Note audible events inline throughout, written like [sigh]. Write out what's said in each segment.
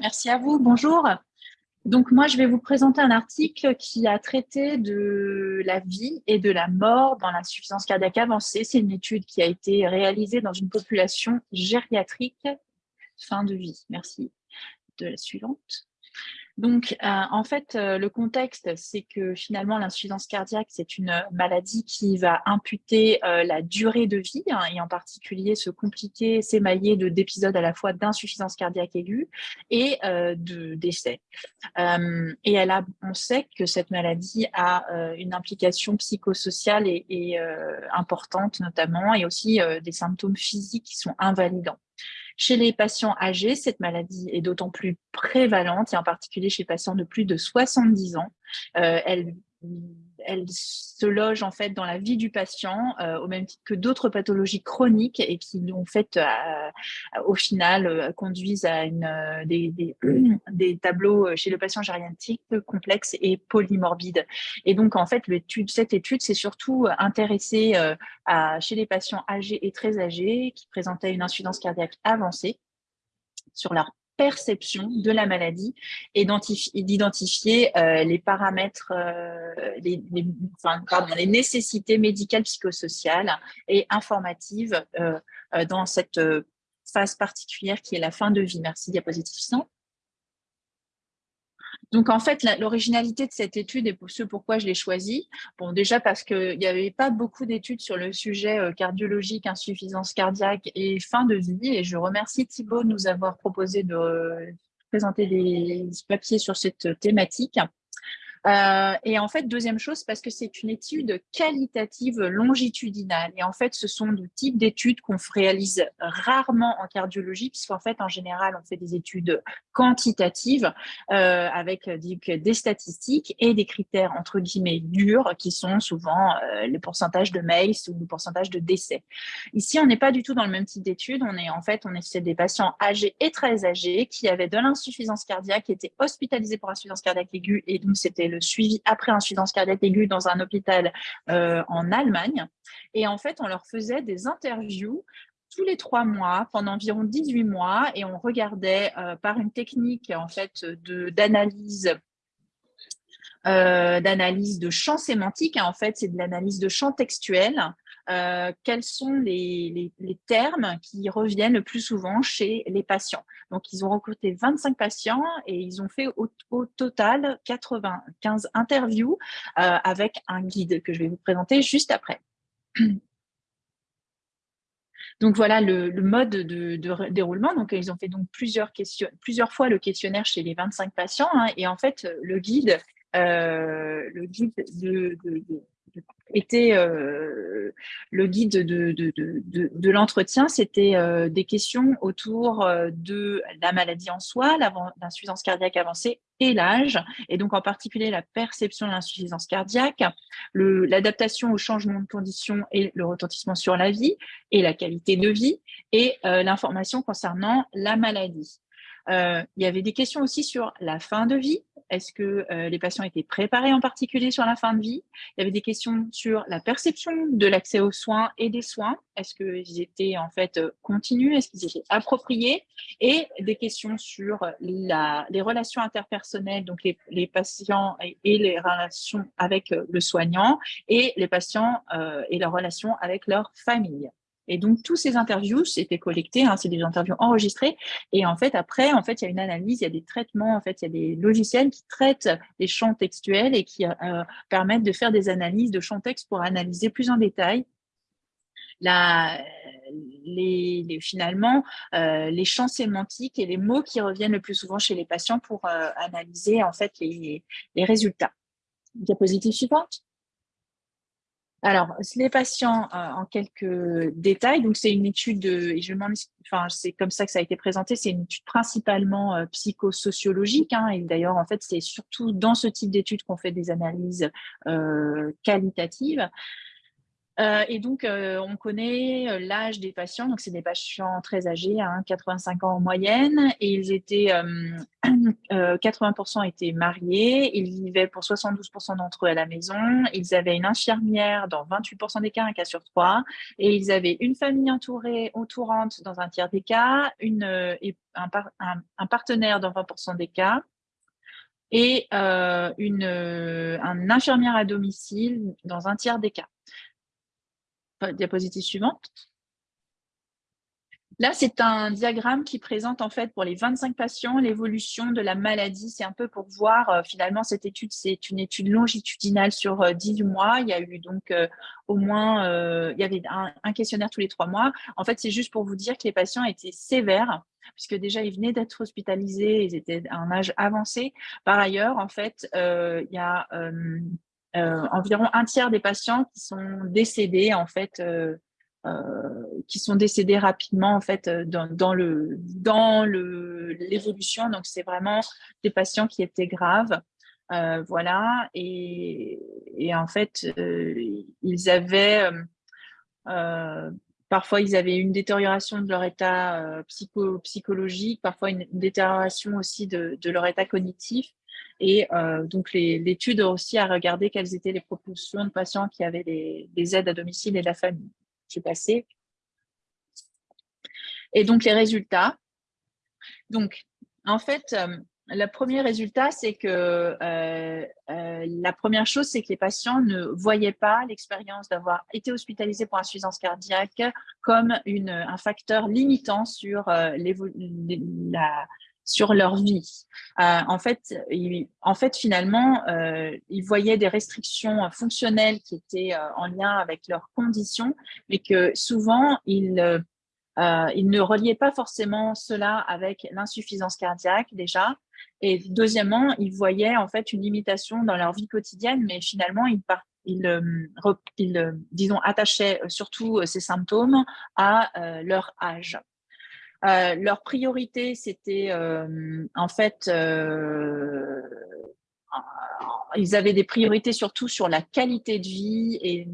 Merci à vous. Bonjour. Donc moi, je vais vous présenter un article qui a traité de la vie et de la mort dans l'insuffisance cardiaque avancée. C'est une étude qui a été réalisée dans une population gériatrique fin de vie. Merci. De la suivante. Donc, euh, en fait, euh, le contexte, c'est que finalement, l'insuffisance cardiaque, c'est une maladie qui va imputer euh, la durée de vie hein, et en particulier se compliquer, s'émailler d'épisodes à la fois d'insuffisance cardiaque aiguë et de décès. et elle a, on sait que cette maladie a une implication psychosociale et importante notamment et aussi des symptômes physiques qui sont invalidants. Chez les patients âgés, cette maladie est d'autant plus prévalente, et en particulier chez patients de plus de 70 ans. Euh, elle se loge en fait dans la vie du patient euh, au même titre que d'autres pathologies chroniques et qui en fait euh, au final euh, conduisent à [clears throat] des, tableaux chez le patient gériatrique complexes et polymorbides. Et donc en fait cette étude s'est surtout intéressée à, chez les patients âgés et très âgés qui présentaient une insuffisance cardiaque avancée sur leur perception de la maladie et d'identifier euh, les paramètres, euh, les, nécessités médicales, psychosociales et informatives euh, dans cette phase particulière qui est la fin de vie. Merci, diapositive 100. Donc, en fait, l'originalité de cette étude et pour ce pourquoi je l'ai choisie, bon, déjà parce qu'il n'y avait pas beaucoup d'études sur le sujet euh, cardiologique, insuffisance cardiaque et fin de vie. Et je remercie Thibault de nous avoir proposé de euh, présenter des papiers sur cette thématique. Euh, et en fait, deuxième chose, parce que c'est une étude qualitative longitudinale. Et en fait, ce sont des types d'études qu'on réalise rarement en cardiologie, puisqu'en fait, en général, on fait des études quantitatives euh, avec des statistiques et des critères, entre guillemets, durs, qui sont souvent euh, le pourcentage de MACE ou le pourcentage de décès. Ici, on n'est pas du tout dans le même type d'études. On est en fait, on est des patients âgés et très âgés qui avaient de l'insuffisance cardiaque, qui étaient hospitalisés pour insuffisance cardiaque aiguë, et donc c'était le suivi après insuffisance cardiaque aiguë dans un hôpital euh, en Allemagne. Et en fait, on leur faisait des interviews tous les trois mois pendant environ 18 mois et on regardait euh, par une technique en fait d'analyse euh, d'analyse de champs sémantiques. En fait, c'est de l'analyse de champs textuels euh, quels sont les, termes qui reviennent le plus souvent chez les patients? Donc, ils ont recruté 25 patients et ils ont fait au, total 95 interviews euh, avec un guide que je vais vous présenter juste après. [clears throat] Donc voilà le, mode de, déroulement. Donc ils ont fait donc plusieurs fois le questionnaire chez les 25 patients hein. et en fait le guide, euh, le guide de, était euh, le guide de, l'entretien, c'était euh, des questions autour euh, de la maladie en soi, l'insuffisance cardiaque avancée et l'âge, et donc en particulier la perception de l'insuffisance cardiaque, l'adaptation au changement de conditions et le retentissement sur la vie et la qualité de vie, et l'information concernant la maladie. Il y avait des questions aussi sur la fin de vie, est-ce que euh, les patients étaient préparés en particulier sur la fin de vie? Il y avait des questions sur la perception de l'accès aux soins et des soins. Est-ce qu'ils étaient en fait euh, continus? Est-ce qu'ils étaient appropriés? Et des questions sur les relations interpersonnelles, donc les, patients et, les relations avec euh, le soignant, et les patients et leurs relations avec leur famille. Et donc, tous ces interviews, c'était collecté, hein, c'est des interviews enregistrées. Et en fait, après, en fait, il y a une analyse, il y a des traitements, en fait, il y a des logiciels qui traitent les champs textuels et qui euh, permettent de faire des analyses de champs textes pour analyser plus en détail les, finalement euh, les champs sémantiques et les mots qui reviennent le plus souvent chez les patients pour euh, analyser en fait les, les résultats. Diapositive suivante. Alors, les patients, euh, en quelques détails, donc c'est une étude, et je enfin c'est comme ça que ça a été présenté, c'est une étude principalement euh, psychosociologique, hein, et d'ailleurs en fait c'est surtout dans ce type d'études qu'on fait des analyses euh, qualitatives. Euh, et donc, euh, on connaît euh, l'âge des patients. Donc, c'est des patients très âgés, 85 hein, ans en moyenne. Et ils étaient, [clears throat] 80% étaient mariés. Ils vivaient pour 72% d'entre eux à la maison. Ils avaient une infirmière dans 28% des cas, un cas sur trois. Et ils avaient une famille entourée, entourante dans un tiers des cas, un, partenaire dans 20% des cas et une, un infirmière à domicile dans un tiers des cas diapositive suivante. Là, c'est un diagramme qui présente en fait pour les 25 patients l'évolution de la maladie. C'est un peu pour voir euh, finalement cette étude, c'est une étude longitudinale sur 18 euh, mois. Il y a eu donc euh, au moins, il y avait un, questionnaire tous les trois mois. En fait, c'est juste pour vous dire que les patients étaient sévères puisque déjà ils venaient d'être hospitalisés, ils étaient à un âge avancé. Par ailleurs, en fait, il y a environ un tiers des patients qui sont décédés en fait, euh, euh, qui sont décédés rapidement en fait dans, le dans le l'évolution. Donc c'est vraiment des patients qui étaient graves. voilà, et, en fait, ils avaient, parfois ils avaient une détérioration de leur état psycho, psychologique, parfois une, détérioration aussi de, leur état cognitif. Et euh, donc, l'étude aussi a regardé quelles étaient les proportions de patients qui avaient des, aides à domicile et la famille. Je vais passer. Et donc, les résultats. Donc, en fait, euh, le premier résultat, c'est que euh, la première chose, c'est que les patients ne voyaient pas l'expérience d'avoir été hospitalisés pour insuffisance cardiaque comme une, un facteur limitant sur la, sur leur vie. Euh, en, fait, en fait, finalement, euh, ils voyaient des restrictions fonctionnelles qui étaient euh, en lien avec leurs conditions, mais que souvent, ils, ils ne reliaient pas forcément cela avec l'insuffisance cardiaque déjà. Et deuxièmement, ils voyaient en fait une limitation dans leur vie quotidienne, mais finalement, ils, ils, disons, attachaient surtout ces symptômes à leur âge. Euh, leur priorité, c'était euh, en fait, euh, ils avaient des priorités surtout sur la qualité de vie et,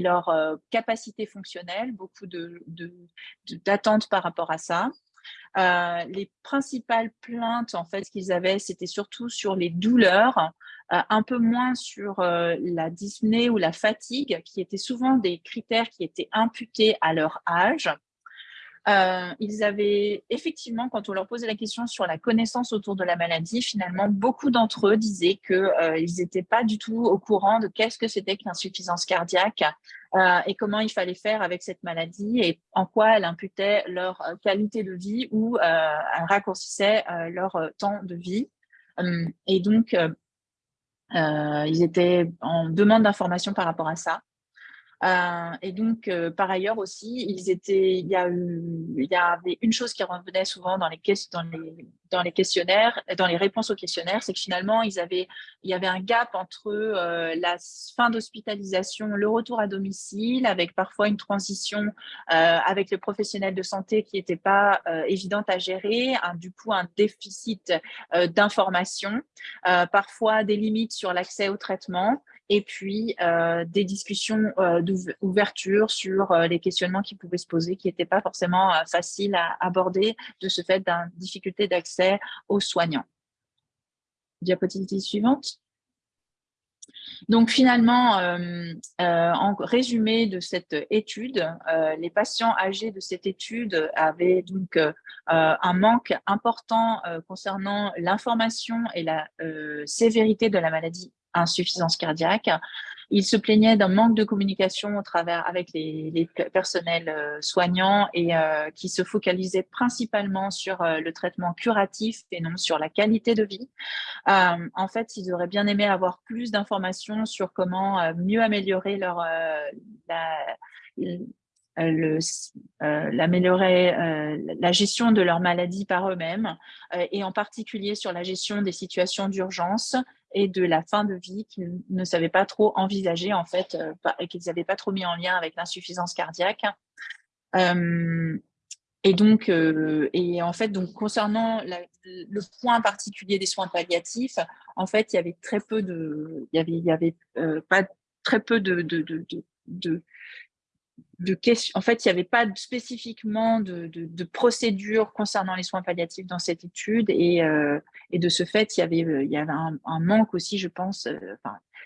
leur capacité fonctionnelle, beaucoup d'attentes de, par rapport à ça. Euh, les principales plaintes en fait qu'ils avaient, c'était surtout sur les douleurs, un peu moins sur la dyspnée ou la fatigue, qui étaient souvent des critères qui étaient imputés à leur âge. Euh, ils avaient effectivement, quand on leur posait la question sur la connaissance autour de la maladie, finalement, beaucoup d'entre eux disaient qu'ils euh, n'étaient pas du tout au courant de qu'est-ce que c'était que l'insuffisance cardiaque euh, et comment il fallait faire avec cette maladie et en quoi elle imputait leur qualité de vie ou elle raccourcissait leur temps de vie. et donc, ils étaient en demande d'informations par rapport à ça. Euh, et donc, euh, par ailleurs aussi, ils étaient, il, y a eu, il y avait une chose qui revenait souvent dans les, dans les, dans les questionnaires, dans les réponses aux questionnaires, c'est que finalement, ils avaient, il y avait un gap entre euh, la fin d'hospitalisation, le retour à domicile, avec parfois une transition avec le professionnel de santé qui n'était pas évidente à gérer, du coup un déficit d'information, parfois des limites sur l'accès au traitement, et puis euh, des discussions euh, d'ouverture sur euh, les questionnements qui pouvaient se poser, qui n'étaient pas forcément faciles à aborder de ce fait d'une difficulté d'accès aux soignants. Diapositive suivante. Donc finalement, en résumé de cette étude, les patients âgés de cette étude avaient donc un manque important concernant l'information et la sévérité de la maladie insuffisance cardiaque. Il se plaignait d'un manque de communication au travers avec les, personnels euh, soignants et euh, qui se focalisait principalement sur euh, le traitement curatif et non sur la qualité de vie. en fait, ils auraient bien aimé avoir plus d'informations sur comment mieux améliorer leur la, l'améliorer la gestion de leur maladie par eux-mêmes et en particulier sur la gestion des situations d'urgence et de la fin de vie qu'ils ne savaient pas trop envisager en fait euh, et qu'ils n'avaient pas trop mis en lien avec l'insuffisance cardiaque. Euh, et donc, euh, et en fait, donc concernant le point particulier des soins palliatifs, en fait, il y avait très peu de, il y avait, il y avait pas très peu de, En fait, il n'y avait pas spécifiquement de, de, procédure concernant les soins palliatifs dans cette étude et, euh, de ce fait, il y avait, avait un, manque aussi, je pense. Euh,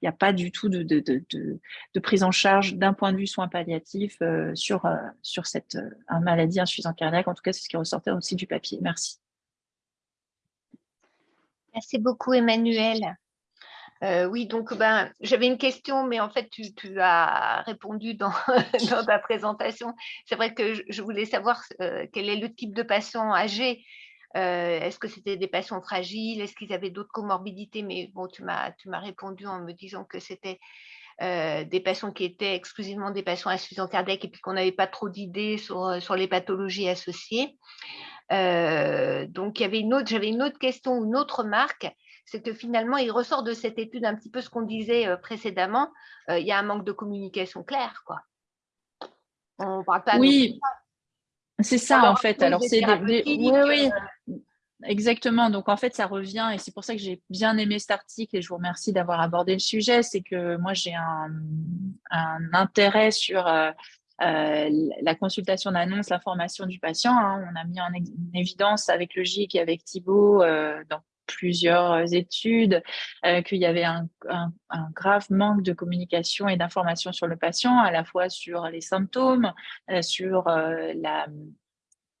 il n'y a pas du tout de, prise en charge d'un point de vue soins palliatifs euh, sur, sur cette maladie insuffisante cardiaque. En tout cas, c'est ce qui ressortait aussi du papier. Merci. Merci beaucoup, Emmanuel. Euh, oui, donc ben, j'avais une question, mais en fait, tu, as répondu [laughs] dans, ta présentation. C'est vrai que je, voulais savoir euh, quel est le type de patient âgé. Euh, est-ce que c'était des patients fragiles? Est-ce qu'ils avaient d'autres comorbidités? Mais bon, tu m'as répondu en me disant que c'était des patients qui étaient exclusivement des patients insuffisants cardiaques et puis qu'on n'avait pas trop d'idées sur, sur les pathologies associées. donc, j'avais une autre question ou une autre remarque c'est que finalement, il ressort de cette étude un petit peu ce qu'on disait euh, précédemment, euh, il y a un manque de communication claire. Quoi. On parle pas Oui, c'est ça en fait. Alors, c'est oui, oui. Euh, exactement. Donc, en fait, ça revient, et c'est pour ça que j'ai bien aimé cet article, et je vous remercie d'avoir abordé le sujet, c'est que moi, j'ai un, intérêt sur la consultation d'annonce, l'information du patient. Hein. On a mis en, évidence avec GIC et avec Thibault dans plusieurs études, euh, qu'il y avait un, grave manque de communication et d'information sur le patient, à la fois sur les symptômes, euh, sur euh, la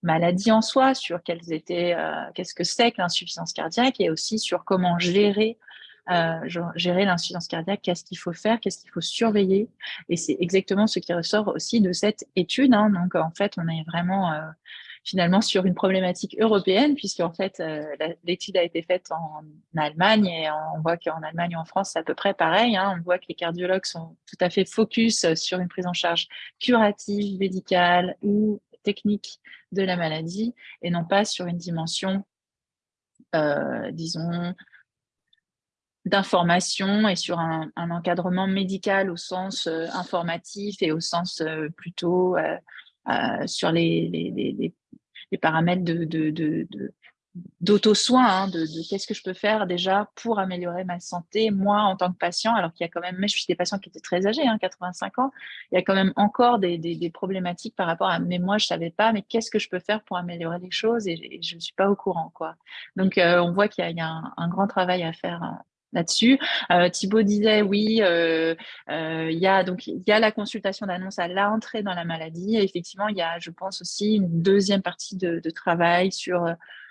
maladie en soi, sur quels étaient, qu'est-ce que c'est que l'insuffisance cardiaque et aussi sur comment gérer gérer l'insuffisance cardiaque, qu'est-ce qu'il faut faire, qu'est-ce qu'il faut surveiller. Et c'est exactement ce qui ressort aussi de cette étude. Hein. Donc, en fait, on est vraiment finalement sur une problématique européenne, puisque en fait, euh, l'étude a été faite en Allemagne et on voit qu'en Allemagne et en France, c'est à peu près pareil. Hein. on voit que les cardiologues sont tout à fait focus sur une prise en charge curative, médicale ou technique de la maladie et non pas sur une dimension, euh, disons, d'information et sur un, encadrement médical au sens euh, informatif et au sens plutôt sur les, les, les paramètres de, de, d'auto-soin, hein, de, qu'est-ce que je peux faire déjà pour améliorer ma santé, moi en tant que patient, alors qu'il y a quand même, mais je suis des patients qui étaient très âgés, 85 hein, ans, il y a quand même encore des, problématiques par rapport à, mais moi je savais pas, mais qu'est-ce que je peux faire pour améliorer les choses et, je ne suis pas au courant. quoi. Donc euh, on voit qu'il y a, un, un, grand travail à faire hein, là-dessus. Euh, Thibaut disait oui, euh, euh, il y a donc il y a la consultation d'annonce à l'entrée dans la maladie. Effectivement, il y a, je pense aussi, une deuxième partie de, travail sur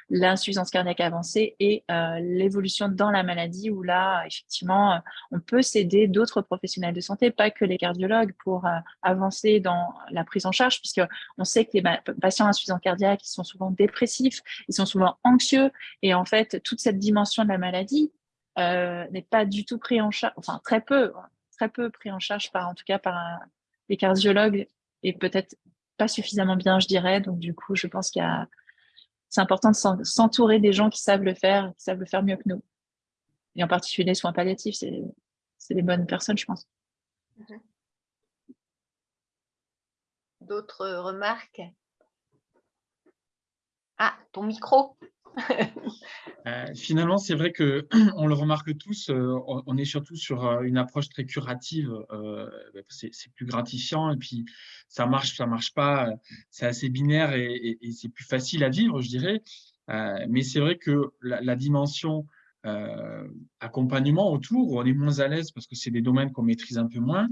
l'insuffisance cardiaque avancée et l'évolution dans la maladie où là, effectivement, on peut s'aider d'autres professionnels de santé, pas que les cardiologues, pour avancer dans la prise en charge, puisque on sait que les patients insuffisants cardiaques, ils sont souvent dépressifs, ils sont souvent anxieux, et en fait, toute cette dimension de la maladie, n'est pas du tout pris en charge, enfin très peu, très peu pris en charge par, en tout cas par les cardiologues et peut-être pas suffisamment bien, je dirais. Donc du coup, je pense qu'il a, c'est important de s'entourer des gens qui savent le faire, qui savent le faire mieux que nous. Et en particulier les soins palliatifs, c'est, c'est les bonnes personnes, je pense. Mhm. D'autres remarques? Ah, ton micro Euh, finalement, c'est vrai que [clears throat] on le remarque tous, euh, on est surtout sur euh, une approche très curative. Bah, c'est plus gratifiant et puis ça marche, ça marche pas. C'est assez binaire et, c'est plus facile à vivre, je dirais. mais c'est vrai que la, dimension accompagnement autour, on est moins à l'aise parce que c'est des domaines qu'on maîtrise un peu moins.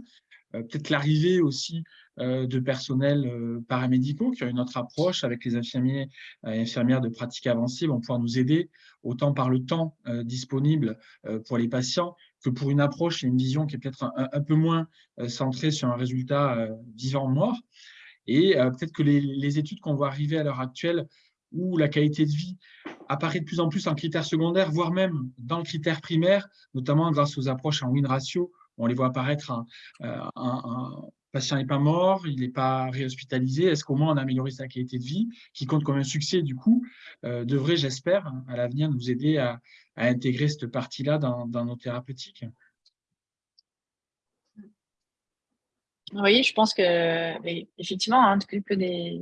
Peut-être l'arrivée aussi euh, de personnels euh, paramédicaux qui ont une autre approche avec les infirmiers et infirmières de pratique avancée vont pouvoir nous aider autant par le temps euh, disponible pour les patients que pour une approche et une vision qui est peut-être un, peu moins centrée sur un résultat vivant-mort. Et peut-être que les, études qu'on voit arriver à l'heure actuelle où la qualité de vie apparaît de plus en plus en critère secondaire, voire même dans le critère primaire, notamment grâce aux approches en win ratio. On les voit apparaître un, patient n'est pas mort, il n'est pas réhospitalisé, est-ce qu'au moins on a amélioré sa qualité de vie, qui compte comme un succès du coup, euh, devrait, j'espère, à l'avenir nous aider à, intégrer cette partie-là dans, nos thérapeutiques. Oui, je pense que effectivement, hein, que des,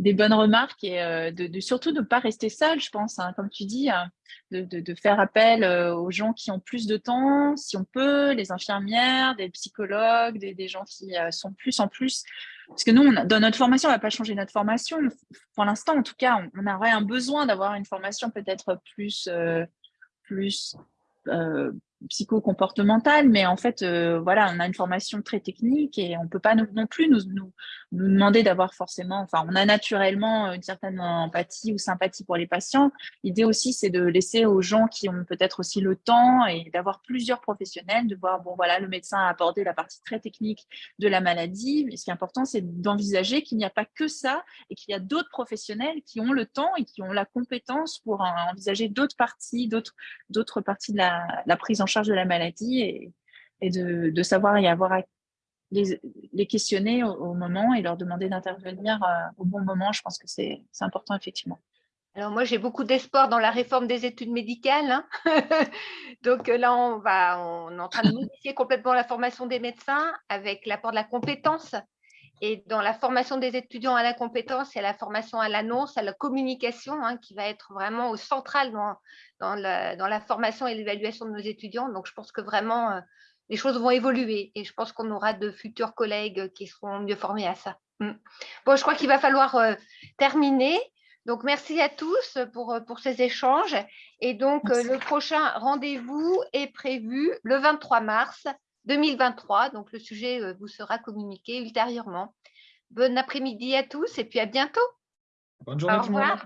des bonnes remarques et euh, de, surtout de ne pas rester seul, je pense, hein, comme tu dis, hein, de, faire appel euh, aux gens qui ont plus de temps, si on peut, les infirmières, des psychologues, des, gens qui sont plus en plus. Parce que nous, dans notre formation, on ne va pas changer notre formation. Pour l'instant, en tout cas, on, aurait un besoin d'avoir une formation peut-être plus, plus psycho-comportementale, mais en fait, euh, voilà, on a une formation très technique et on ne peut pas non plus nous, nous, nous demander d'avoir forcément, enfin, on a naturellement une certaine empathie ou sympathie pour les patients. L'idée aussi, c'est de laisser aux gens qui ont peut-être aussi le temps et d'avoir plusieurs professionnels, de voir, bon, voilà, le médecin a abordé la partie très technique de la maladie, mais ce qui est important, c'est d'envisager qu'il n'y a pas que ça et qu'il y a d'autres professionnels qui ont le temps et qui ont la compétence pour envisager d'autres parties, d'autres parties de la, la prise en charge de la maladie et, de, savoir y avoir les, les questionner au, moment et leur demander d'intervenir euh, au bon moment. Je pense que c'est important, effectivement. Alors moi, j'ai beaucoup d'espoir dans la réforme des études médicales. Hein. [laughs] Donc euh, là, on, va, on est en train de modifier complètement la formation des médecins avec l'apport de la compétence. Et dans la formation des étudiants à la compétence et à la formation à l'annonce, à la communication, hein, qui va être vraiment au central dans, dans, la, formation et l'évaluation de nos étudiants. Donc, je pense que vraiment, euh, les choses vont évoluer et je pense qu'on aura de futurs collègues qui seront mieux formés à ça. Mm. Bon, je crois qu'il va falloir euh, terminer. Donc, merci à tous pour, euh, pour ces échanges. Et donc, le prochain rendez-vous est prévu le 23 mars 2023. Donc, le sujet vous sera communiqué ultérieurement. Bon après-midi à tous et puis à bientôt. Bonne journée Au revoir.